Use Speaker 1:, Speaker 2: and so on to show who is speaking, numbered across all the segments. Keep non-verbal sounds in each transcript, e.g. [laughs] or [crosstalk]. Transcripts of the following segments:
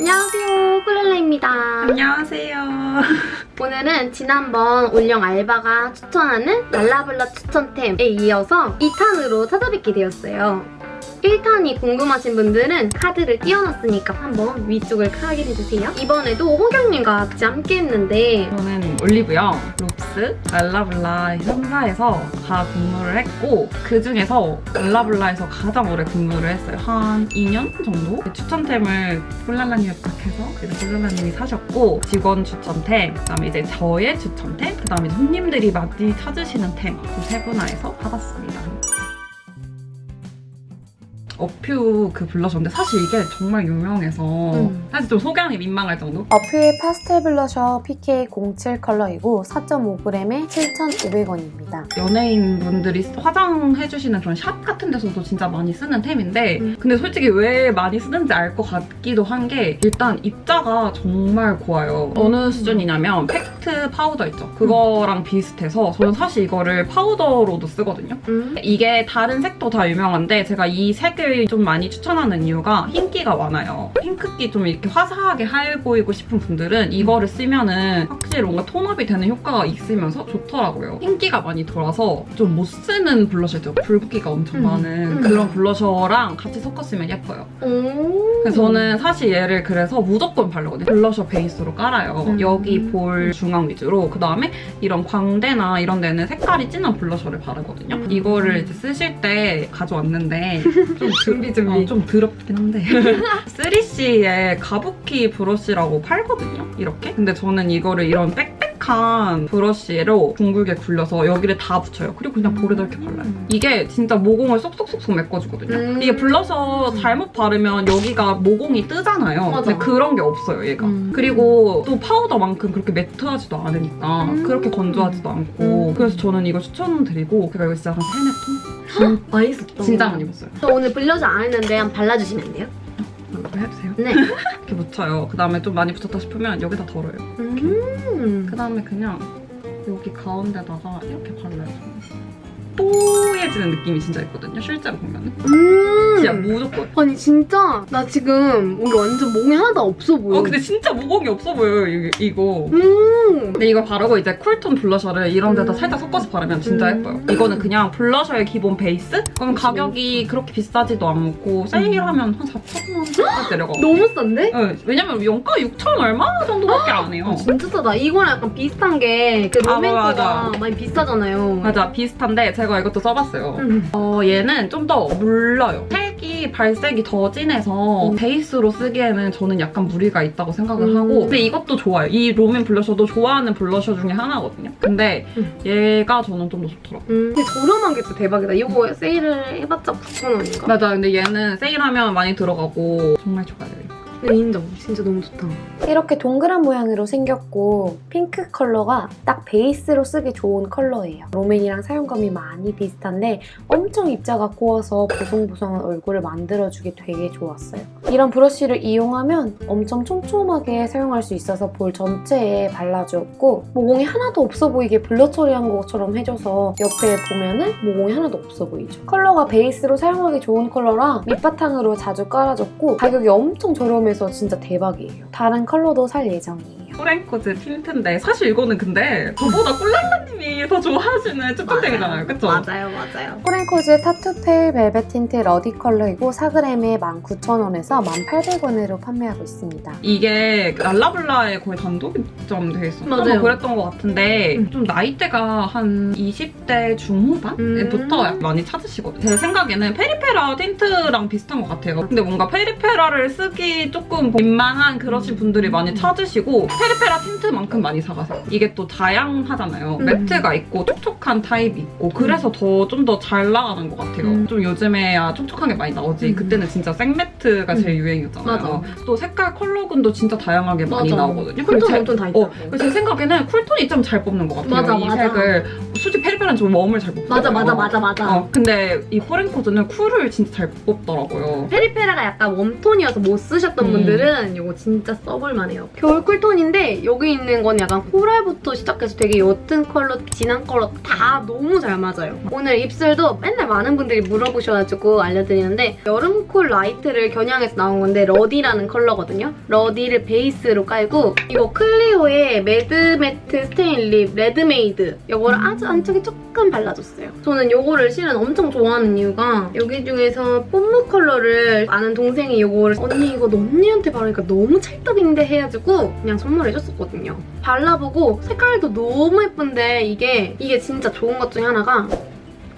Speaker 1: 안녕하세요 쿨렐라입니다
Speaker 2: 안녕하세요. [laughs]
Speaker 1: 오늘은 지난번 올영 알바가 추천하는 랄라블라 추천템에 이어서 2탄으로 찾아뵙게 되었어요 1탄이 궁금하신 분들은 카드를 띄워놨으니까 한번 위쪽을 확인해주세요 이번에도 호경님과 같이 함께 했는데
Speaker 2: 저는 올리브영, 롭스, 랄라블라 3사에서 다 근무를 했고 그중에서 랄라블라에서 가장 오래 근무를 했어요. 한 2년 정도? 추천템을 폴랄라님이 부탁해서 그래서 폴랄라님이 사셨고 직원 추천템, 그 다음에 이제 저의 추천템, 그 다음에 손님들이 많이 찾으시는 템 그 세 분화해서 받았습니다. 어퓨 그 블러셔인데 사실 이게 정말 유명해서
Speaker 1: 음.
Speaker 2: 사실 좀 소개하기 민망할 정도?
Speaker 3: 어퓨의 파스텔 블러셔 PK07 컬러이고 4.5g에 7,500원입니다.
Speaker 2: 연예인분들이 화장해주시는 그런 샵 같은 데서도 진짜 많이 쓰는 템인데
Speaker 1: 음.
Speaker 2: 근데 솔직히 왜 많이 쓰는지 알 것 같기도 한 게 일단 입자가 정말 고와요. 어느 수준이냐면 팩트 파우더 있죠? 그거랑 비슷해서 저는 사실 이거를 파우더로도 쓰거든요.
Speaker 1: 음?
Speaker 2: 이게 다른 색도 다 유명한데 제가 이 색을 좀 많이 추천하는 이유가 흰기가 많아요. 핑크기 좀 이렇게 화사하게 하얘 보이고 싶은 분들은 이거를 쓰면은 확실히 뭔가 톤업이 되는 효과가 있으면서 좋더라고요. 흰기가 많이 돌아서 좀 못 쓰는 블러셔죠. 붉기가 엄청
Speaker 1: 음.
Speaker 2: 많은
Speaker 1: 음.
Speaker 2: 그런 블러셔랑 같이 섞어 쓰면 예뻐요.
Speaker 1: 오
Speaker 2: 그래서 저는 사실 얘를 그래서 무조건 바르거든요. 블러셔 베이스로 깔아요.
Speaker 1: 음.
Speaker 2: 여기 볼 중앙 위주로. 그 다음에 이런 광대나 이런 데는 색깔이 진한 블러셔를 바르거든요.
Speaker 1: 음.
Speaker 2: 이거를 이제 쓰실 때 가져왔는데 [laughs] 좀
Speaker 1: 준비, 준비.
Speaker 2: 어, 좀 더럽긴 한데 [laughs] 3CE의 가부키 브러쉬라고 팔거든요. 이렇게. 근데 저는 이거를 이런 빽빽 한 브러쉬로 둥글게 굴려서 여기를 다 붙여요. 그리고 그냥 볼에다 이렇게 발라요. 이게 진짜 모공을 쏙쏙쏙쏙 메꿔주거든요.
Speaker 1: 음.
Speaker 2: 이게 블러셔 잘못 바르면 여기가 모공이 뜨잖아요.
Speaker 1: 맞아.
Speaker 2: 근데 그런 게 없어요, 얘가.
Speaker 1: 음.
Speaker 2: 그리고 또 파우더만큼 그렇게 매트하지도 않으니까
Speaker 1: 음.
Speaker 2: 그렇게 건조하지도 않고
Speaker 1: 음.
Speaker 2: 그래서 저는 이거 추천드리고 제가 이거 진짜 한 세네 통?
Speaker 1: 많이 썼다
Speaker 2: 진짜 많이 입었어요.
Speaker 1: 저 오늘 블러셔 안 했는데 한번 발라주시면 안 돼요?
Speaker 2: 이거 해주세요.
Speaker 1: 네
Speaker 2: 이렇게 묻혀요. 그 다음에 좀 많이 붙였다 싶으면 여기다 덜어요.
Speaker 1: 음.
Speaker 2: 그 다음에 그냥 여기 가운데다가 이렇게 발라요. 뽀얘지는 느낌이 진짜 있거든요. 실제로 보면은.
Speaker 1: 음.
Speaker 2: 진짜 무조건.
Speaker 1: 아니 진짜 나 지금 여기 완전 몽이 하나도 없어 보여
Speaker 2: 어 근데 진짜 모공이 없어 보여요 이- 이거.
Speaker 1: 음.
Speaker 2: 근데 이거 바르고 이제 쿨톤 블러셔를 이런 데다
Speaker 1: 음.
Speaker 2: 살짝 섞어서 바르면 진짜
Speaker 1: 음.
Speaker 2: 예뻐요. 이거는 그냥 블러셔의 기본 베이스? 그럼. 가격이 그렇게 비싸지도 않고 세일하면 한 4,000원까지 내려가고. [gasps]
Speaker 1: 너무 싼데?
Speaker 2: 네, 왜냐면 원가 6천 얼마 정도밖에 안 해요.
Speaker 1: 아, [gasps] 진짜 싸다. 이거랑 약간 비슷한 게그
Speaker 2: 아,
Speaker 1: 롬앤 거가
Speaker 2: 맞아.
Speaker 1: 많이 비싸잖아요.
Speaker 2: 맞아 비슷한데 제가 이것도 써봤어요.
Speaker 1: 음.
Speaker 2: 어, 얘는 좀 더 물러요. 색이 발색이 더 진해서
Speaker 1: 음.
Speaker 2: 베이스로 쓰기에는 저는 약간 무리가 있다고 생각을
Speaker 1: 음.
Speaker 2: 하고 근데 이것도 좋아요. 이 롬앤 블러셔도 좋아하는 블러셔 중에 하나거든요. 근데
Speaker 1: 음.
Speaker 2: 얘가 저는 좀 더 좋더라고요.
Speaker 1: 음. 근데 저렴한 게 진짜 대박이다. 이거 세일을 해봤자 9,000원인가?
Speaker 2: 맞아 근데 얘는 세일하면 많이 내려가고 정말 좋아요.
Speaker 1: 인정. 진짜 너무 좋다.
Speaker 3: 이렇게 동그란 모양으로 생겼고 핑크 컬러가 딱 베이스로 쓰기 좋은 컬러예요. 롬앤이랑 사용감이 많이 비슷한데 엄청 입자가 고와서 보송보송한 얼굴을 만들어주기 되게 좋았어요. 이런 브러쉬를 이용하면 엄청 촘촘하게 사용할 수 있어서 볼 전체에 발라주었고 모공이 하나도 없어 보이게 블러 처리한 것처럼 해줘서 옆에 보면은 모공이 하나도 없어 보이죠. 컬러가 베이스로 사용하기 좋은 컬러라 밑바탕으로 자주 깔아줬고 가격이 엄청 저렴해서 진짜 대박이에요. 다른 컬러도 살 예정이에요.
Speaker 2: 포렌코즈 틴트인데 사실 이거는 근데 저보다 꿀랄라님이 더 좋아하시는 추천템이잖아요. 그쵸?
Speaker 1: 맞아요, 맞아요.
Speaker 3: 포렌코즈 타투 페일 벨벳 틴트 러디 컬러이고 4g에 19,000원에서 1,800원으로 판매하고 있습니다.
Speaker 2: 이게 랄라블라에 거의 단독 입점돼 있었나?
Speaker 1: 맞아요.
Speaker 2: 뭐 그랬던 것 같은데
Speaker 1: 음.
Speaker 2: 좀 나이대가 한 20대 중후반부터
Speaker 1: 음.
Speaker 2: 많이 찾으시거든요. 제 생각에는 페리페라 틴트랑 비슷한 것 같아요. 근데 뭔가 페리페라를 쓰기 조금 민망한 그러신 분들이 많이 찾으시고 페리페라 틴트만큼 많이 사가세요. 이게 또 다양하잖아요.
Speaker 1: 음.
Speaker 2: 매트가 있고 촉촉한 타입이 있고 그래서 더 좀 더 잘 나가는 것 같아요.
Speaker 1: 음.
Speaker 2: 좀 요즘에야 촉촉한 게 많이 나오지.
Speaker 1: 음.
Speaker 2: 그때는 진짜 생매트가 제일 유행이었잖아요.
Speaker 1: 맞아.
Speaker 2: 또 색깔 컬러군도 진짜 다양하게 많이
Speaker 1: 맞아.
Speaker 2: 나오거든요.
Speaker 1: 쿨톤
Speaker 2: 제-
Speaker 1: 엄청 다
Speaker 2: 어,
Speaker 1: 있더라고.
Speaker 2: 그래서 제 생각에는 쿨톤이 좀 잘 뽑는 것 같아요.
Speaker 1: 맞아,
Speaker 2: 이
Speaker 1: 맞아.
Speaker 2: 색을 솔직히 페리페라는 좀 웜을 잘못
Speaker 1: 맞아. 맞아 맞아 맞아.
Speaker 2: 어, 근데 이 포렌코즈는 쿨을 진짜 잘 뽑더라고요.
Speaker 1: 페리페라가 약간 웜톤이어서 못 쓰셨던
Speaker 2: 음.
Speaker 1: 분들은 이거 진짜 써볼만해요. 겨울 쿨톤인데 여기 있는 건 약간 코랄부터 시작해서 되게 옅은 컬러, 진한 컬러 다 너무 잘 맞아요. 오늘 입술도 맨날 많은 분들이 물어보셔가지고 알려드리는데 여름 쿨 라이트를 겨냥해서 나온 건데 러디라는 컬러거든요. 러디를 베이스로 깔고 이거 클리오의 매드 매트 스테인 립 레드메이드 이거를 아주 안쪽에 조금 발라줬어요. 저는 이거를 실은 엄청 좋아하는 이유가 여기 중에서 뽐므 컬러를 아는 동생이 이거를 언니 이거 너 언니한테 바르니까 너무 찰떡인데 해가지고 그냥 선물 해줬었거든요. 발라보고 색깔도 너무 예쁜데 이게 이게 진짜 좋은 것 중에 하나가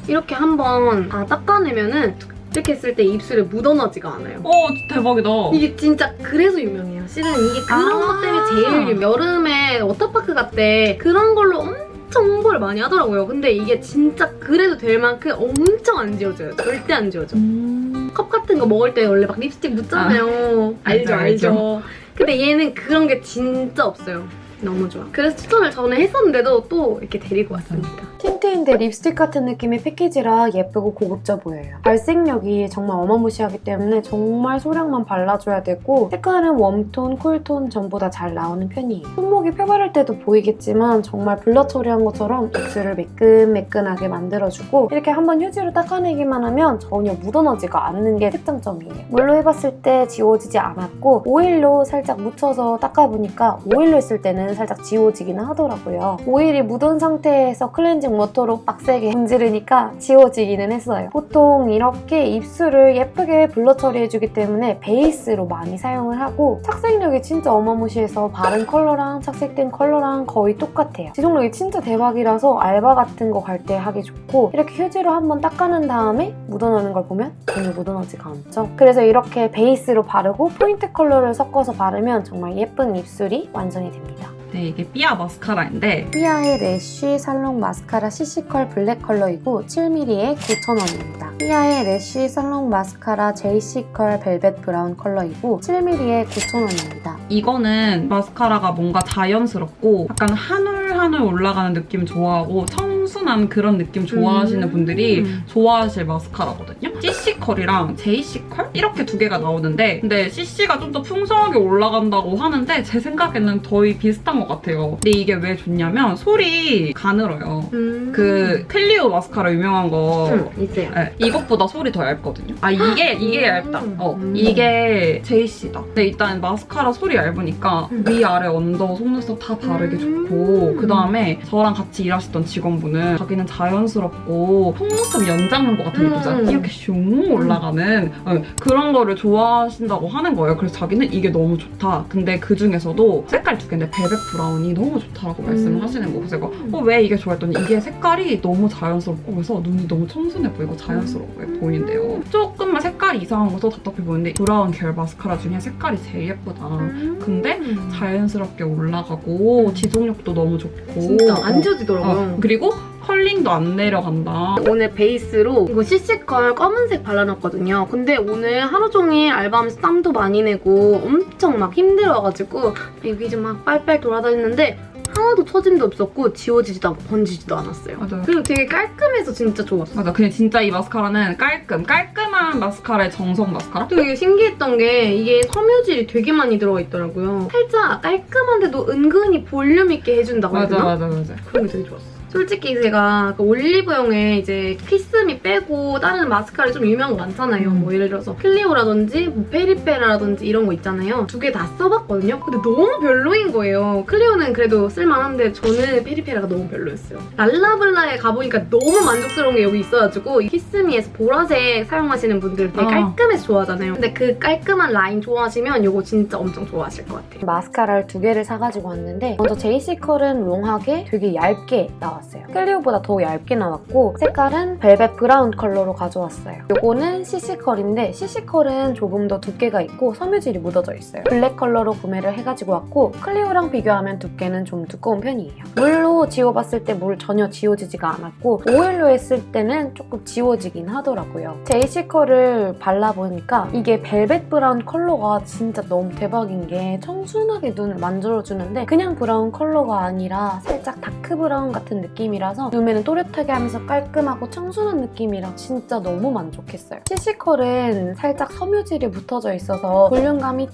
Speaker 1: 이렇게 한번 다 닦아내면 은 이렇게 했을 때 입술에 묻어나지가 않아요.
Speaker 2: 어 대박이다.
Speaker 1: 이게 진짜 그래서 유명해요. 실은 이게 그런
Speaker 2: 아.
Speaker 1: 것 때문에 제일 유명. 여름에 워터파크 갈 때 그런 걸로 엄청 홍보를 많이 하더라고요. 근데 이게 진짜 그래도 될 만큼 엄청 안 지워져요. 절대 안 지워져.
Speaker 2: 음.
Speaker 1: 컵 같은 거 먹을 때 원래 막 립스틱 묻잖아요. 알죠,
Speaker 2: 알죠,
Speaker 1: 알죠. 근데 얘는 그런 게 진짜 없어요. 너무 좋아. 그래서 추천을 전에 했었는데도 또 이렇게 데리고 왔습니다.
Speaker 3: 틴트인데 립스틱 같은 느낌의 패키지라 예쁘고 고급져 보여요. 발색력이 정말 어마무시하기 때문에 정말 소량만 발라줘야 되고 색깔은 웜톤, 쿨톤 전부 다 잘 나오는 편이에요. 손목에 펴바를 때도 보이겠지만 정말 블러 처리한 것처럼 입술을 매끈매끈하게 만들어주고 이렇게 한번 휴지로 닦아내기만 하면 전혀 묻어나지가 않는 게 특장점이에요. 물로 해봤을 때 지워지지 않았고 오일로 살짝 묻혀서 닦아보니까 오일로 했을 때는 살짝 지워지기는 하더라고요. 오일이 묻은 상태에서 클렌징 워터로 빡세게 문지르니까 지워지기는 했어요. 보통 이렇게 입술을 예쁘게 blur 처리해주기 때문에 베이스로 많이 사용을 하고 착색력이 진짜 어마무시해서 바른 컬러랑 착색된 컬러랑 거의 똑같아요. 지속력이 진짜 대박이라서 알바 같은 거 갈 때 하기 좋고 이렇게 휴지로 한번 닦아낸 다음에 묻어나는 걸 보면 전혀 묻어나지가 않죠. 그래서 이렇게 베이스로 바르고 포인트 컬러를 섞어서 바르면 정말 예쁜 입술이 완성이 됩니다.
Speaker 2: 네 이게 삐아 마스카라인데
Speaker 3: 피아의 래쉬 살롱 마스카라 CC컬 블랙 컬러이고 7mm에 9,000원입니다. 피아의 래쉬 살롱 마스카라 JC컬 벨벳 브라운 컬러이고 7mm에 9,000원입니다.
Speaker 2: 이거는 마스카라가 뭔가 자연스럽고 약간 한올 한올 올라가는 느낌 좋아하고 청 순한 그런 느낌 좋아하시는
Speaker 1: 음.
Speaker 2: 분들이 좋아하실 마스카라거든요. CC컬이랑 JC컬 이렇게 두 개가 나오는데 근데 CC가 좀 더 풍성하게 올라간다고 하는데 제 생각에는 거의 비슷한 것 같아요. 근데 이게 왜 좋냐면 솔이 가늘어요.
Speaker 1: 음.
Speaker 2: 그 클리오 마스카라 유명한 거
Speaker 1: 음, 있어요.
Speaker 2: 네, 이것보다 솔이 더 얇거든요. 아 이게 이게 얇다. 어
Speaker 1: 음.
Speaker 2: 이게 JC다. 근데 일단 마스카라 솔이 얇으니까
Speaker 1: 음.
Speaker 2: 위 아래 under 속눈썹 다 바르기
Speaker 1: 음.
Speaker 2: 좋고 그 다음에 저랑 같이 일하시던 직원분은 자기는 자연스럽고 속눈썹 연장한 것 같은
Speaker 1: 음.
Speaker 2: 느낌이잖아요. 이렇게 슝 올라가는 어, 그런 거를 좋아하신다고 하는 거예요. 그래서 자기는 이게 너무 좋다. 근데 그 중에서도 색깔 두 개인데 벨벳 브라운이 너무 좋다라고 말씀을
Speaker 1: 음.
Speaker 2: 하시는 거. 그래서 제가 어, 왜 이게 좋아 했더니 이게 색깔이 너무 자연스럽고 그래서 눈이 너무 청순해 보이고 자연스러워 보이는데요. 조금만 색깔이 이상한 것도 답답해 보이는데 브라운 계열 마스카라 중에 색깔이 제일 예쁘다.
Speaker 1: 음.
Speaker 2: 근데 자연스럽게 올라가고 지속력도 너무 좋고
Speaker 1: 진짜 안
Speaker 2: 어,
Speaker 1: 지워지더라고요.
Speaker 2: 어, 그리고 curling도 안 내려간다.
Speaker 1: 오늘 베이스로 이거 CC컬 검은색 발라놨거든요. 근데 오늘 하루 종일 알바하면서 땀도 많이 내고 엄청 막 힘들어가지고 여기 좀 막 빨빨 돌아다녔는데 하나도 처짐도 없었고 지워지지도 않고 번지지도 않았어요.
Speaker 2: 맞아요.
Speaker 1: 그리고 되게 깔끔해서 진짜 좋았어.
Speaker 2: 맞아. 그냥 진짜 이 마스카라는 깔끔, 깔끔한 마스카라의 정석 마스카라?
Speaker 1: 또 이게 신기했던 게 이게 섬유질이 되게 많이 들어가 있더라고요. 살짝 깔끔한데도 은근히 볼륨 있게 해준다고 해야
Speaker 2: 맞아,
Speaker 1: 되나?
Speaker 2: 맞아, 맞아.
Speaker 1: 그런 게 되게 좋았어. 솔직히 제가 그 올리브영에 이제 키스미 빼고 다른 마스카라 좀 유명한 거 많잖아요.
Speaker 2: 음.
Speaker 1: 뭐 예를 들어서 클리오라든지 뭐 페리페라라든지 이런 거 있잖아요. 두 개 다 써봤거든요. 근데 너무 별로인 거예요. 클리오는 그래도 쓸만한데 저는 페리페라가 너무 별로였어요. 랄라블라에 가보니까 너무 만족스러운 게 여기 있어가지고 이 키스미에서 보라색 사용하시는 분들 되게
Speaker 2: 어.
Speaker 1: 깔끔해서 좋아하잖아요. 근데 그 깔끔한 라인 좋아하시면 이거 진짜 엄청 좋아하실 것 같아요.
Speaker 3: 마스카라를 두 개를 사가지고 왔는데 먼저 JC컬은 long하게 되게 얇게 나왔어요. 클리오보다 더 얇게 나왔고 색깔은 벨벳 브라운 컬러로 가져왔어요. 요거는 CC컬인데 CC컬은 조금 더 두께가 있고 섬유질이 묻어져 있어요. 블랙 컬러로 구매를 해가지고 왔고 클리오랑 비교하면 두께는 좀 두꺼운 편이에요. 물로 지워봤을 때 물 전혀 지워지지가 않았고 오일로 했을 때는 조금 지워지긴 하더라고요. JC컬을 발라보니까 이게 벨벳 브라운 컬러가 진짜 너무 대박인 게 청순하게 눈을 만들어주는데 그냥 브라운 컬러가 아니라 살짝 dark 브라운 같은 느낌 이라서 눈매는 또렷하게 하면서 깔끔하고 청순한 느낌이라 진짜 너무 만족했어요. CC컬은 살짝 섬유질이 붙어져 있어서 볼륨감이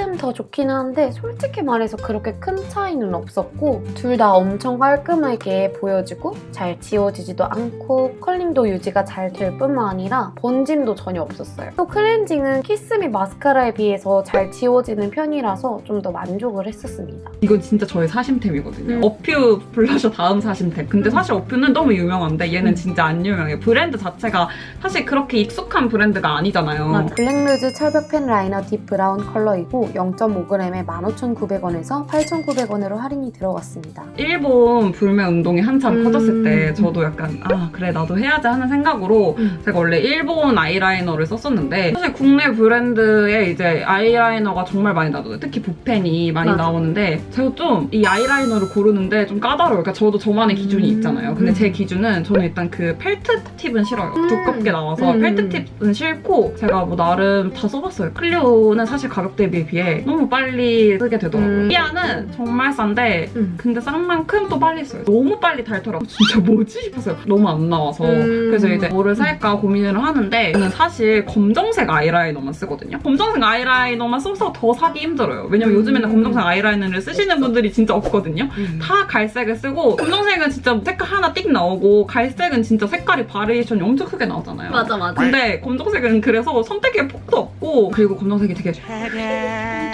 Speaker 3: 조금 더 좋긴 한데 솔직히 말해서 그렇게 큰 차이는 없었고 둘 다 엄청 깔끔하게 보여지고 잘 지워지지도 않고 curling도 유지가 잘 될 뿐만 아니라 번짐도 전혀 없었어요. 또 클렌징은 키스미 마스카라에 비해서 잘 지워지는 편이라서 좀 더 만족을 했었습니다.
Speaker 2: 이건 진짜 저의 사심템이거든요.
Speaker 1: 음.
Speaker 2: 어퓨 블러셔 다음 사심템. 근데 사실 어퓨는 너무 유명한데 얘는
Speaker 1: 음.
Speaker 2: 진짜 안 유명해요. 브랜드 자체가 사실 그렇게 익숙한 브랜드가 아니잖아요.
Speaker 3: 블랙루즈 철벽 펜 라이너 딥 브라운 컬러이고 0.5g에 15,900원에서 8,900원으로 할인이 들어갔습니다.
Speaker 2: 일본 불매 운동이 한참
Speaker 1: 음.
Speaker 2: 커졌을 때 저도 약간 아 그래 나도 해야지 하는 생각으로
Speaker 1: 음.
Speaker 2: 제가 원래 일본 아이라이너를 썼었는데 사실 국내 브랜드에 이제 아이라이너가 정말 많이 나와요 특히 붓펜이 많이
Speaker 1: 맞아.
Speaker 2: 나오는데 제가 좀 이 아이라이너를 고르는데 좀 까다로워요. 그러니까 저도 저만의 기준이
Speaker 1: 음.
Speaker 2: 있잖아요. 근데
Speaker 1: 음.
Speaker 2: 제 기준은 저는 일단 그 felt tip은 싫어요.
Speaker 1: 음.
Speaker 2: 두껍게 나와서
Speaker 1: 음.
Speaker 2: felt tip은 싫고 제가 뭐 나름 다 써봤어요. 클리오는 사실 가격 대비에 비해 너무 빨리 쓰게 되더라고요.
Speaker 1: 음.
Speaker 2: 피아는 정말 싼데
Speaker 1: 음.
Speaker 2: 근데 싼 만큼 또 빨리 써요. 너무 빨리 닳더라고요. [laughs] 진짜 뭐지 싶었어요. 너무 안 나와서.
Speaker 1: 음.
Speaker 2: 그래서 이제 뭐를 살까 고민을 하는데 저는 사실 검정색 아이라이너만 쓰거든요. 검정색 아이라이너만 써서 더 사기 힘들어요. 왜냐면
Speaker 1: 음.
Speaker 2: 요즘에는 검정색 아이라이너를 쓰시는 분들이 진짜 없거든요.
Speaker 1: 음.
Speaker 2: 다 갈색을 쓰고 검정색은 진짜 색깔 하나 띡 나오고 갈색은 진짜 색깔이 바리에이션이 엄청 크게 나오잖아요.
Speaker 1: 맞아 맞아.
Speaker 2: 근데 검정색은 그래서 선택의 폭도 없고 그리고 검정색이 되게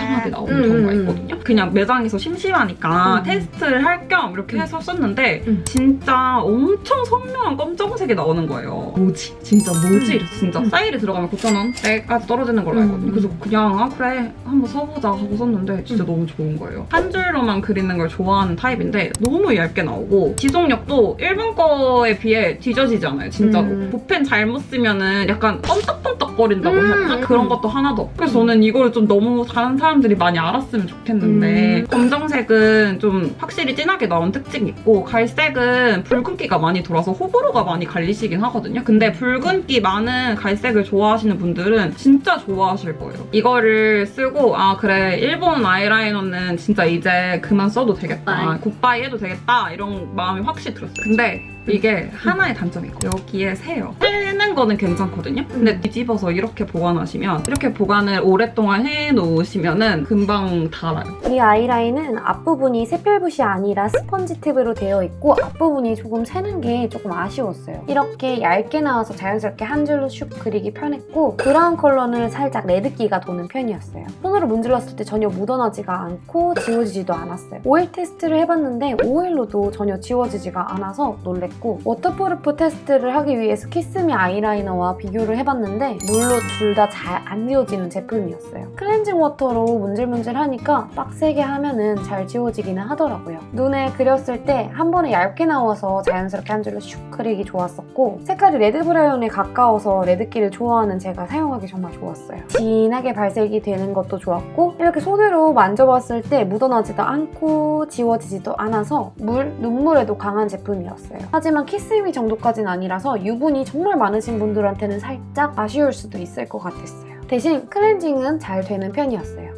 Speaker 2: 통통하게 나오는
Speaker 1: 음,
Speaker 2: 경우가
Speaker 1: 음,
Speaker 2: 있거든요. 그냥 매장에서 심심하니까
Speaker 1: 음.
Speaker 2: 테스트를 할 겸 이렇게 해서 썼는데
Speaker 1: 음.
Speaker 2: 진짜 엄청 선명한 검정색이 나오는 거예요. 뭐지? 진짜 뭐지?
Speaker 1: 음.
Speaker 2: 진짜
Speaker 1: 음.
Speaker 2: 사일이 들어가면 9,000원대까지 떨어지는 걸로 알거든요.
Speaker 1: 음.
Speaker 2: 그래서 그냥 아 그래 한번 써보자 하고 썼는데 진짜
Speaker 1: 음.
Speaker 2: 너무 좋은 거예요. 한 줄로만 그리는 걸 좋아하는 타입인데 너무 얇게 나오고 지속력도 일본 거에 비해 뒤져지지 않아요. 진짜로.
Speaker 1: 음.
Speaker 2: 붓펜 잘못 쓰면은 약간 껌떡껌떡 거린다고 해야 되나?
Speaker 1: 음.
Speaker 2: 그런 것도 하나도 없고 그래서 저는 이걸 좀 너무 다른 사람들이 많이 알았으면 좋겠는데
Speaker 1: 음.
Speaker 2: 검정색은 좀 확실히 진하게 나온 특징이 있고 갈색은 붉은기가 많이 돌아서 호불호가 많이 갈리시긴 하거든요. 근데 붉은기 많은 갈색을 좋아하시는 분들은 진짜 좋아하실 거예요. 이거를 쓰고 아 그래 일본 아이라이너는 진짜 이제 그만 써도 되겠다. goodbye. 해도 되겠다 이런 마음이 확실히 들었어요. 근데 이게 하나의 단점이 있고 여기에 새요. 쓰는 거는 괜찮거든요. 근데 뒤집어서 이렇게 보관하시면 이렇게 보관을 오랫동안 해놓으시면 은 금방 닳아요.
Speaker 3: 이 아이라인은 앞부분이 세필붓이 아니라 스펀지 tip으로 되어 있고 앞부분이 조금 새는 게 조금 아쉬웠어요. 이렇게 얇게 나와서 자연스럽게 한 줄로 슉 그리기 편했고 브라운 컬러는 살짝 red기가 도는 편이었어요. 손으로 문질렀을 때 전혀 묻어나지가 않고 지워지지도 않았어요. 오일 테스트를 해봤는데 오일로도 전혀 지워지지가 않아서 놀랬고 waterproof 테스트를 하기 위해서 키스미 아이라이너와 비교를 해봤는데 물로 둘 다 잘 안 지워지는 제품이었어요. 클렌징 water로 문질문질하니까 빡세게 하면 은 잘 지워지기는 하더라고요. 눈에 그렸을 때 한 번에 얇게 나와서 자연스럽게 한 줄로 슉 그리기 좋았었고 색깔이 red 브라운에 가까워서 red기를 좋아하는 제가 사용하기 정말 좋았어요. 진하게 발색이 되는 것도 좋았고 이렇게 손으로 만져봤을 때 묻어나지도 않고 지워지지도 않아서 물, 눈물에도 강한 제품이었어요. 하지만 키스미 정도까지는 아니라서 유분이 정말 많으신 분들한테는 살짝 아쉬울 수도 있을 것 같았어요. 대신 클렌징은 잘 되는 편이었어요.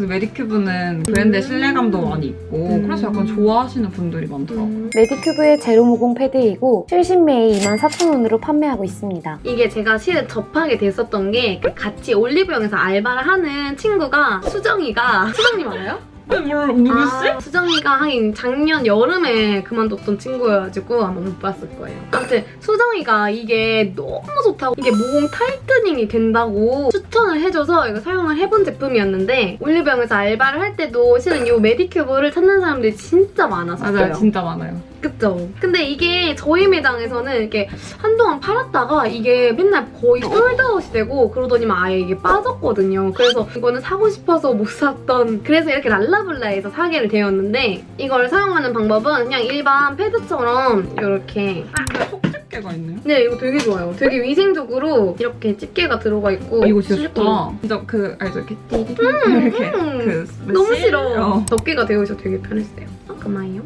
Speaker 2: 메디큐브는 브랜드의
Speaker 1: 음.
Speaker 2: 신뢰감도 많이 있고
Speaker 1: 음.
Speaker 2: 그래서 약간 좋아하시는 분들이 많더라고요.
Speaker 1: 음.
Speaker 3: 메디큐브의 제로모공 패드이고 70매에 24,000원으로 판매하고 있습니다.
Speaker 1: 이게 제가 실은 접하게 됐었던 게그 같이 올리브영에서 알바를 하는 친구가 수정이가 수정님 알아요?
Speaker 2: 네, 뭘 누구지?
Speaker 1: 아, 수정이가 하긴 작년 여름에 그만뒀던 친구여가지고 아마 못 봤을 거예요. 아무튼 수정이가 이게 너무 좋다고 이게 모공 타이트닝이 된다고 추천을 해줘서 이거 사용을 해본 제품이었는데 올리브영에서 알바를 할 때도 실은 이 메디큐브를 찾는 사람들이 진짜 많았었어요.
Speaker 2: 맞아요, 진짜 많아요.
Speaker 1: 그쵸? 근데 이게 저희 매장에서는 이렇게 한동안 팔았다가 이게 맨날 거의 솔드아웃이 되고 그러더니만 아예 이게 빠졌거든요. 그래서 이거는 사고 싶어서 못 샀던 그래서 이렇게 랄라블라에서 사게 되었는데 이걸 사용하는 방법은 그냥 일반 패드처럼 이렇게
Speaker 2: 근데 속집게가 있네요.
Speaker 1: 네 이거 되게 좋아요. 되게 위생적으로 이렇게 집게가 들어가 있고
Speaker 2: 이거 진짜. 좋다. 진짜 그 알죠? 이렇게 띠리 이렇게
Speaker 1: 음.
Speaker 2: 그
Speaker 1: 너무
Speaker 2: 실?
Speaker 1: 싫어.
Speaker 2: 어.
Speaker 1: 덮개가 되어 있어 되게 편했어요. 잠깐만요.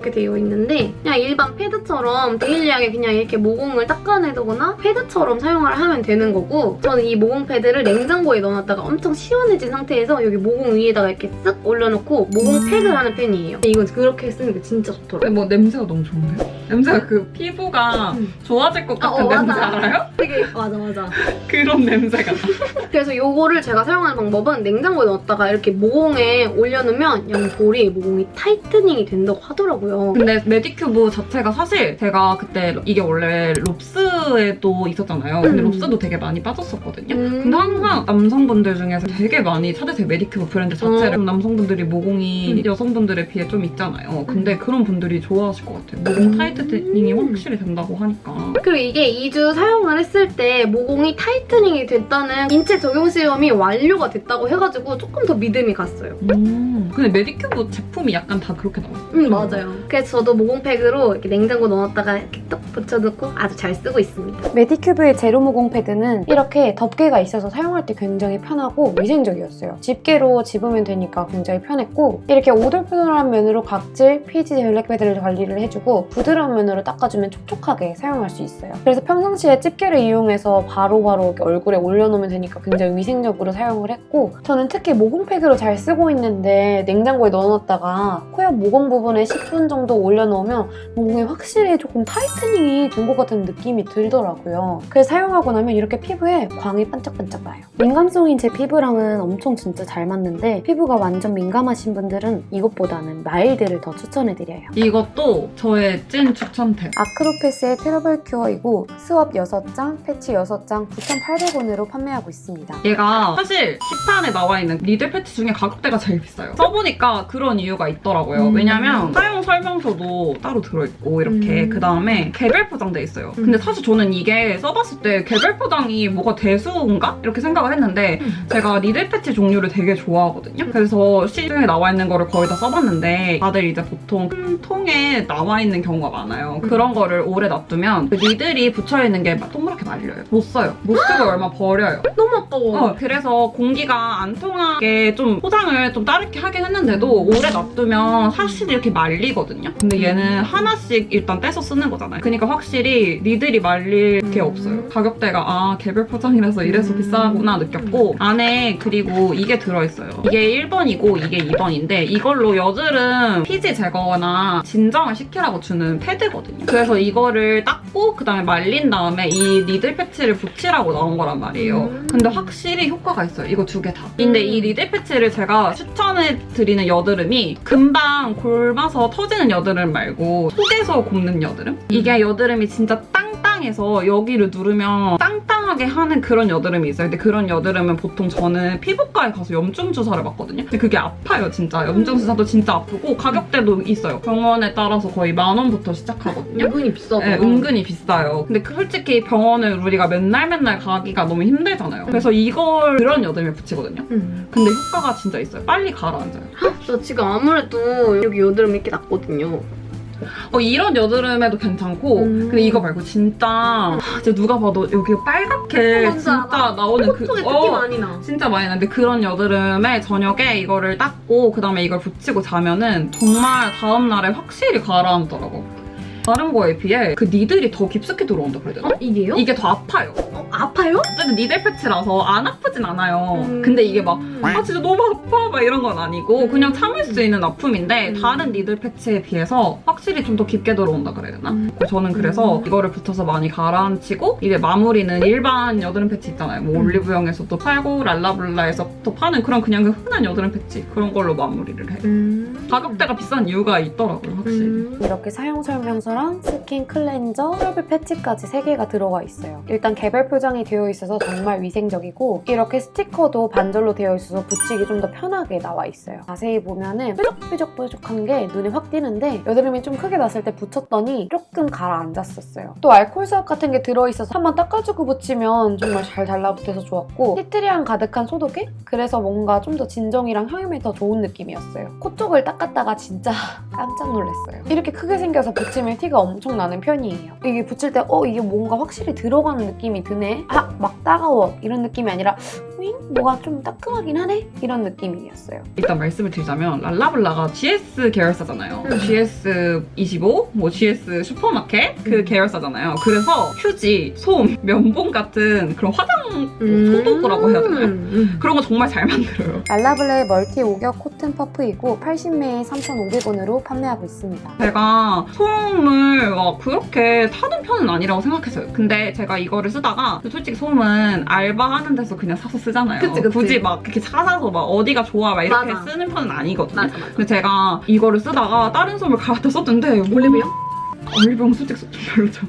Speaker 1: 이렇게 되어 있는데 그냥 일반 패드처럼 daily하게 그냥 이렇게 모공을 닦아내두거나 패드처럼 사용을 하면 되는 거고 저는 이 모공 패드를 냉장고에 넣어놨다가 엄청 시원해진 상태에서 여기 모공 위에다가 이렇게 쓱 올려놓고 모공 팩을 하는 편이에요. 이건 그렇게 쓰니까 진짜 좋더라고요.
Speaker 2: 뭐 냄새가 너무 좋은데요? 냄새가 그 피부가
Speaker 1: 음.
Speaker 2: 좋아질 것
Speaker 1: 아,
Speaker 2: 같은
Speaker 1: 어,
Speaker 2: 냄새
Speaker 1: 맞아.
Speaker 2: 알아요?
Speaker 1: 되게 맞아 맞아. [laughs]
Speaker 2: 그런 냄새가 나. [laughs]
Speaker 1: 그래서 요거를 제가 사용하는 방법은 냉장고에 넣었다가 이렇게 모공에 올려놓으면 양 볼이 모공이 tightening이 된다고 하더라고요.
Speaker 2: 근데 메디큐브 자체가 사실 제가 그때 이게 원래 롭스에도 있었잖아요. 근데
Speaker 1: 음.
Speaker 2: 롭스도 되게 많이 빠졌었거든요.
Speaker 1: 음.
Speaker 2: 근데 항상 남성분들 중에서 되게 많이 찾으세요. 메디큐브 브랜드 자체를.
Speaker 1: 어.
Speaker 2: 남성분들이 모공이
Speaker 1: 음.
Speaker 2: 여성분들에 비해 좀 있잖아요. 근데 그런 분들이 좋아하실 것 같아요. 모공
Speaker 1: 음.
Speaker 2: tightening이 확실히 된다고 하니까.
Speaker 1: 그리고 이게 2주 사용을 했을 때 모공이 tightening이 됐다는 인체 적용 시험이 완료가 됐다고 해가지고 조금 더 믿음이 갔어요.
Speaker 2: 음. 근데 메디큐브 제품이 약간 다 그렇게 나와요.
Speaker 1: 음 맞아요. 그래서 저도 모공팩으로 이렇게 냉장고 넣었다가 이렇게 뚝 붙여놓고 아주 잘 쓰고 있습니다.
Speaker 3: 메디큐브의 제로 모공 패드는 이렇게 덮개가 있어서 사용할 때 굉장히 편하고 위생적이었어요. 집게로 집으면 되니까 굉장히 편했고 이렇게 오돌오돌한 면으로 각질, 피지, 블랙헤드를 관리를 해주고 부드러운 면으로 닦아주면 촉촉하게 사용할 수 있어요. 그래서 평상시에 집게를 이용해서 바로바로 이렇게 얼굴에 올려놓으면 되니까 굉장히 위생적으로 사용을 했고 저는 특히 모공팩으로 잘 쓰고 있는데 냉장고에 넣어놨다가 코옆 모공 부분에 10분 정도 올려놓으면 모공이 확실히 조금 tightening이 된 것 같은 느낌이 들더라고요. 그래서 사용하고 나면 이렇게 피부에 광이 반짝반짝 나요. 민감성인 제 피부랑은 엄청 진짜 잘 맞는데 피부가 완전 민감하신 분들은 이것보다는 마일드를 더 추천해드려요.
Speaker 2: 이것도 저의 찐 추천템.
Speaker 3: 아크로패스의 트러블 큐어이고 swab 6장, 패치 6장 9,800원으로 판매하고 있습니다.
Speaker 2: 얘가 사실 시판에 나와 있는 needle 패치 중에 가격대가 제일 비싸요. 써보니까 그런 이유가 있더라고요.
Speaker 1: 음.
Speaker 2: 왜냐면 사용 설명서도 따로 들어있고 이렇게
Speaker 1: 음.
Speaker 2: 그 다음에 개별 포장돼 있어요.
Speaker 1: 음.
Speaker 2: 근데 사실 저는 이게 써봤을 때 개별 포장이 뭐가 대수인가 이렇게 생각을 했는데
Speaker 1: 음.
Speaker 2: 제가 needle 패치 종류를 되게 좋아하거든요. 그래서 시중에 나와 있는 거를 거의 다 써봤는데 다들 이제 보통 큰 통에 나와 있는 경우가 많아요. 그런 거를 오래 놔두면 그 needle이 붙여있는 게 동그랗게 말려요. 못 써요. 못 쓰고 얼마 버려요.
Speaker 1: 너무 아까워.
Speaker 2: 어, 그래서 공기가 안 통하게 좀 포장을 좀 다르게 하긴 했는데도 오래 놔두면 사실 이렇게 말리거든요. 근데 얘는 하나씩 일단 떼서 쓰는 거잖아요. 그러니까 확실히 니들이 말릴 게
Speaker 1: 음.
Speaker 2: 없어요. 가격대가 아 개별 포장이라서 이래서
Speaker 1: 음.
Speaker 2: 비싸구나 느꼈고 안에 그리고 이게 들어있어요. 이게 1번이고 이게 2번인데 이걸로 여드름 피지 제거나 진정을 시키라고 주는 패드거든요. 그래서 이거를 닦고 그다음에 말린 다음에 이 니들 패치를 붙이라고 나온 거란 말이에요.
Speaker 1: 음.
Speaker 2: 근데 확실히 효과가 있어요. 이거 두 개 다. 근데 이 니들 패치를 제가 추천해 드리는 여드름이 금방 골마서 터지는 여드름 말고 속에서 곱는 여드름? 이게 여드름이 진짜 땅 땅해서 여기를 누르면 땅땅하게 하는 그런 여드름이 있어요. 근데 그런 여드름은 보통 저는 피부과에 가서 염증 주사를 맞거든요. 근데 그게 아파요, 진짜. 염증 주사도 진짜 아프고 가격대도 있어요. 병원에 따라서 거의 만 원부터 시작하거든요.
Speaker 1: 은근히 비싸다.
Speaker 2: 네, 은근히 비싸요. 근데 그 솔직히 병원을 우리가 맨날 맨날 가기가 너무 힘들잖아요. 그래서 이걸 그런 여드름에 붙이거든요.
Speaker 1: 음.
Speaker 2: 근데 효과가 진짜 있어요. 빨리 가라앉아요.
Speaker 1: 저 지금 아무래도 여기 여드름 이렇게 났거든요.
Speaker 2: 어, 이런 여드름에도 괜찮고
Speaker 1: 음.
Speaker 2: 근데 이거 말고 진짜 아, 진짜 누가 봐도 여기 빨갛게
Speaker 1: 뭔지
Speaker 2: 진짜
Speaker 1: 알아.
Speaker 2: 나오는 코그 어,
Speaker 1: 많이 나.
Speaker 2: 진짜 많이 나는데 그런 여드름에 저녁에 이거를 닦고 그다음에 이걸 붙이고 자면은 정말 다음날에 확실히 가라앉더라고. 다른 거에 비해 그 니들이 더 깊숙이 들어온다 그래야 되나?
Speaker 1: 어, 이게요?
Speaker 2: 이게 더 아파요.
Speaker 1: 어, 아파요?
Speaker 2: 어쨌든 니들 패치라서 안 아프진 않아요.
Speaker 1: 음.
Speaker 2: 근데 이게 막 아 진짜 너무 아파 막 이런 건 아니고 그냥 참을 수 있는 아픔인데
Speaker 1: 음.
Speaker 2: 다른 니들 패치에 비해서 확실히 좀 더 깊게 들어온다 그래야 되나?
Speaker 1: 음.
Speaker 2: 저는 그래서
Speaker 1: 음.
Speaker 2: 이거를 붙여서 많이 가라앉히고 이제 마무리는 일반 여드름 패치 있잖아요. 뭐
Speaker 1: 음.
Speaker 2: 올리브영에서도 팔고 랄라블라에서도 파는 그런 그냥 그 흔한 여드름 패치 그런 걸로 마무리를 해요.
Speaker 1: 음.
Speaker 2: 가격대가 비싼 이유가 있더라고요 확실히.
Speaker 1: 음.
Speaker 3: 이렇게 사용 설명서 랑 스킨 클렌저, 혈압 패치까지 3개가 들어가 있어요. 일단 개별 포장이 되어 있어서 정말 위생적이고 이렇게 스티커도 반절로 되어 있어서 붙이기 좀 더 편하게 나와 있어요. 자세히 보면 은 뾰족뾰족뾰족한 게 눈에 확 띄는데 여드름이 좀 크게 났을 때 붙였더니 조금 가라앉았었어요. 또 알코올 swab 같은 게 들어있어서 한번 닦아주고 붙이면 정말 잘 달라붙어서 좋았고 티트리향 가득한 소독액? 그래서 뭔가 좀 더 진정이랑 항염이 더 좋은 느낌이었어요. 코 쪽을 닦았다가 진짜 [laughs] 깜짝 놀랐어요. 이렇게 크게 생겨서 붙이면 티가 엄청 나는 편이에요. 이게 붙일 때 어 이게 뭔가 확실히 들어가는 느낌이 드네? 아 막 따가워 이런 느낌이 아니라 윙? 뭐가 좀 따끔하긴 하네? 이런 느낌이었어요.
Speaker 2: 일단 말씀을 드리자면 랄라블라가 GS 계열사잖아요.
Speaker 1: 음.
Speaker 2: GS25, 뭐 GS 슈퍼마켓 그
Speaker 1: 음.
Speaker 2: 계열사잖아요. 그래서 휴지, 솜, 면봉 같은 그런 화장
Speaker 1: 음.
Speaker 2: 소도구라고 해야 되나요?
Speaker 1: 음.
Speaker 2: 그런 거 정말 잘 만들어요.
Speaker 3: 랄라블라의 멀티 오겹 코튼 퍼프이고 80매에 3,500원으로 판매하고 있습니다.
Speaker 2: 제가 솜을 막 그렇게 타는 편은 아니라고 생각했어요. 근데 제가 이거를 쓰다가 솔직히 솜은 알바하는 데서 그냥 사서 쓰잖아요.
Speaker 1: 그치, 그치.
Speaker 2: 굳이 막 그렇게 사서 막 어디가 좋아 막 이렇게
Speaker 1: 맞아.
Speaker 2: 쓰는 편은 아니거든요.
Speaker 1: 맞아 맞아.
Speaker 2: 근데 제가 이거를 쓰다가 다른 솜을 갈아다 썼는데
Speaker 1: 올리브영?
Speaker 2: 올리브영 솔직히 좀 별로죠.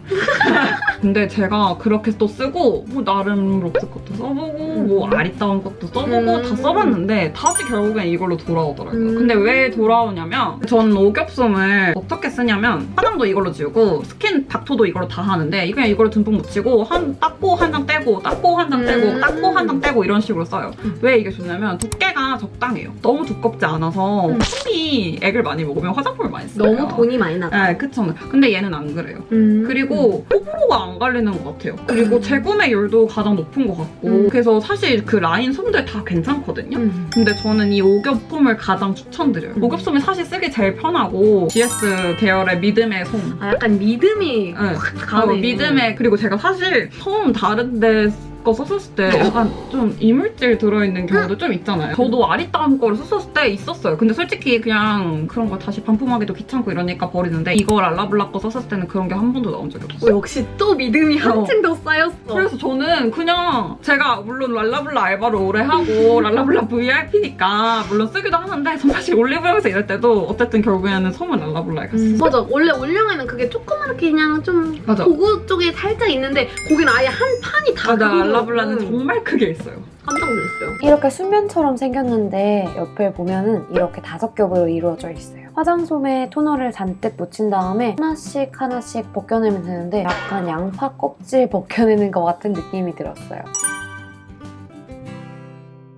Speaker 2: 근데 제가 그렇게 또 쓰고 뭐 나름 롭스 것도 써보고 뭐 아리따운 것도 써보고
Speaker 1: 음.
Speaker 2: 다 써봤는데 다시 결국엔 이걸로 돌아오더라고요.
Speaker 1: 음.
Speaker 2: 근데 왜 돌아오냐면 전 오겹솜을 어떻게 쓰냐면 화장도 이걸로 지우고 스킨 닦토도 이걸로 다 하는데 그냥 이걸로 듬뿍 묻히고 한 닦고 한 장 떼고 닦고 한 장 떼고
Speaker 1: 음.
Speaker 2: 닦고 한 장 떼고 이런 식으로 써요.
Speaker 1: 음.
Speaker 2: 왜 이게 좋냐면 두께가 적당해요. 너무 두껍지 않아서
Speaker 1: 음.
Speaker 2: 솜이 액을 많이 먹으면 화장품을 많이 써요.
Speaker 1: 너무 돈이 많이 나가.
Speaker 2: 네, 그쵸. 근데 얘는 안 그래요.
Speaker 1: 음.
Speaker 2: 그리고 호불호가 안 갈리는 것 같아요. 그리고
Speaker 1: 음.
Speaker 2: 재구매 율도 가장 높은 것 같고
Speaker 1: 음.
Speaker 2: 그래서 사실 그 라인 솜들 다 괜찮거든요.
Speaker 1: 음.
Speaker 2: 근데 저는 이 오겹 솜을 가장 추천드려요.
Speaker 1: 음.
Speaker 2: 오겹 솜이 사실 쓰기 제일 편하고 GS 계열의 믿음의 솜.
Speaker 1: 아 약간 믿음이
Speaker 2: 네.
Speaker 1: 가네.
Speaker 2: 어, 믿음의 그리고 제가 사실 솜 다른 데 거 썼을 때 약간 좀 이물질 들어있는 경우도 좀 있잖아요. 저도 아리따운 거를 썼을 때 있었어요. 근데 솔직히 그냥 그런 거 다시 반품하기도 귀찮고 이러니까 버리는데 이거 랄라블라 거 썼을 때는 그런 게 한 번도 나온 적이 없어요.
Speaker 1: 어, 역시 또 믿음이 한층 더 쌓였어.
Speaker 2: 그래서 저는 그냥 제가 물론 랄라블라 알바를 오래 하고 [laughs] 랄라블라 VIP니까 물론 쓰기도 하는데 전 사실 올리브영에서 일할 때도 어쨌든 결국에는 솜은 랄라블라에 갔어요.
Speaker 1: 음. 맞아. 원래 올영에는 그게 조그맣게 그냥 좀
Speaker 2: 맞아.
Speaker 1: 고구 쪽에 살짝 있는데 거기는 아예 한 판이 다
Speaker 2: 맞아
Speaker 1: 그거거든.
Speaker 2: 랄라블라는 정말 크게 있어요.
Speaker 1: 깜짝 놀랐어요.
Speaker 3: 이렇게 수면처럼 생겼는데 옆에 보면은 이렇게 다섯 겹으로 이루어져 있어요. 화장솜에 토너를 잔뜩 묻힌 다음에 하나씩 하나씩 벗겨내면 되는데 약간 양파 껍질 벗겨내는 것 같은 느낌이 들었어요.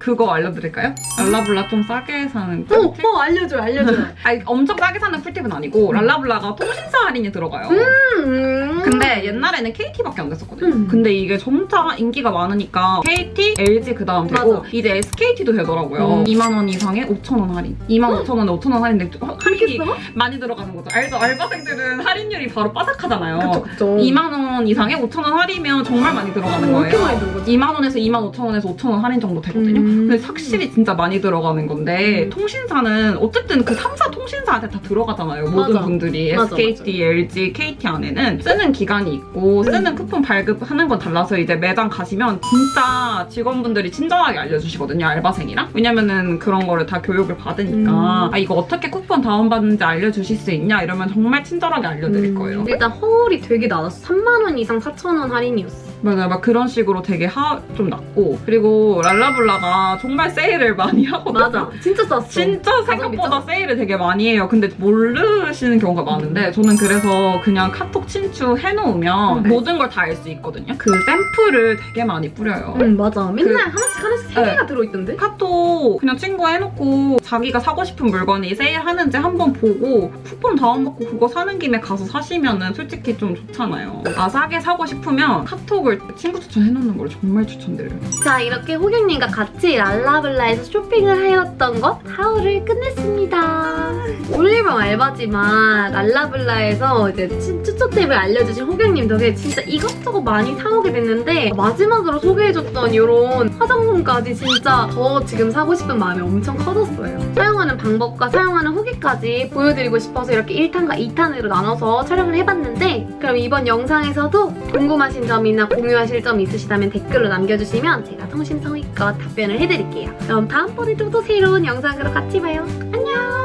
Speaker 2: 그거 알려드릴까요? 랄라블라 좀 싸게 사는
Speaker 1: 어,
Speaker 2: 꿀팁?
Speaker 1: 어 알려줘요, 알려줘요. [laughs]
Speaker 2: 아니 엄청 싸게 사는 꿀팁은 아니고 랄라블라가 통신사 할인이 들어가요.
Speaker 1: 음.
Speaker 2: 근데 옛날에는 KT밖에 안 됐었거든요.
Speaker 1: 음.
Speaker 2: 근데 이게 점차 인기가 많으니까 KT, LG 그 다음 되고
Speaker 1: 맞아.
Speaker 2: 이제 SKT도 되더라고요.
Speaker 1: 음.
Speaker 2: 2만 원 이상에 5천 원 할인. 2만 5천 원에 5천 원 할인데 할인이? 많이 들어가는 거죠. 알죠? 알바생들은 할인율이 바로 빠삭하잖아요.
Speaker 1: 그쵸, 그쵸.
Speaker 2: 2만 원 이상에 5천 원 할인이면 정말 많이 들어가는
Speaker 1: 왜 이렇게
Speaker 2: 거예요.
Speaker 1: 많이 들어가지?
Speaker 2: 2만 원에서 2만 5천 원에서 5천 원 할인 정도 되거든요.
Speaker 1: 음.
Speaker 2: 근데 확실히 진짜 많이 들어가는 건데
Speaker 1: 음.
Speaker 2: 통신사는 어쨌든 그 3사 통신사한테 다 들어가잖아요. 모든
Speaker 1: 맞아.
Speaker 2: 분들이
Speaker 1: 맞아,
Speaker 2: SKT, LG, KT 안에는 쓰는 기간이 있고
Speaker 1: 음.
Speaker 2: 쓰는 쿠폰 발급하는 건 달라서 이제 매장 가시면 진짜 직원분들이 친절하게 알려주시거든요. 알바생이랑. 왜냐면은 그런 거를 다 교육을 받으니까
Speaker 1: 음.
Speaker 2: 아 이거 어떻게 쿠폰 다운받는지 알려주실 수 있냐 이러면 정말 친절하게 알려드릴
Speaker 1: 음.
Speaker 2: 거예요.
Speaker 1: 일단 허울이 되게 낮았어. 3만 원 이상 4천 원 할인이었어.
Speaker 2: 맞아요. 막 그런 식으로 되게 하, 좀 낮고 그리고 랄라블라가 정말 세일을 많이 하거든요.
Speaker 1: 맞아. 진짜 쌌어.
Speaker 2: 진짜 생각보다
Speaker 1: 가성비죠?
Speaker 2: 세일을 되게 많이 해요. 근데 모르시는 경우가 많은데 저는 그래서 그냥 카톡 친추 해놓으면
Speaker 1: 음.
Speaker 2: 모든 걸 다 알 수 있거든요. 그 샘플을 되게 많이 뿌려요.
Speaker 1: 응 맞아. 맨날
Speaker 2: 그-
Speaker 1: 하나씩 하나씩 세
Speaker 2: 네.
Speaker 1: 개가 들어있던데?
Speaker 2: 카톡 그냥 친구 해놓고 자기가 사고 싶은 물건이 세일하는지 한번 보고 쿠폰 다운받고 그거 사는 김에 가서 사시면은 솔직히 좀 좋잖아요. 아 싸게 사고 싶으면 카톡을 친구 추천해놓는 걸 정말 추천드려요.
Speaker 1: 자 이렇게 호경님과 같이 랄라블라에서 쇼핑을 하였던 것 하울을 끝냈습니다. 올리브영 알바지만 랄라블라에서 이제 치- 추천템을 알려주신 호경님 덕에 진짜 이것저것 많이 사오게 됐는데 마지막으로 소개해줬던 이런 화장솜까지 진짜 더 지금 사고 싶은 마음이 엄청 커졌어요. 사용하는 방법과 사용하는 후기까지 보여드리고 싶어서 이렇게 1탄과 2탄으로 나눠서 촬영을 해봤는데 그럼 이번 영상에서도 궁금하신 점이나 공유하실 점 있으시다면 댓글로 남겨주시면 제가 성심성의껏 답변을 해드릴게요. 그럼 다음번에도 또 새로운 영상으로 같이 봐요. 안녕!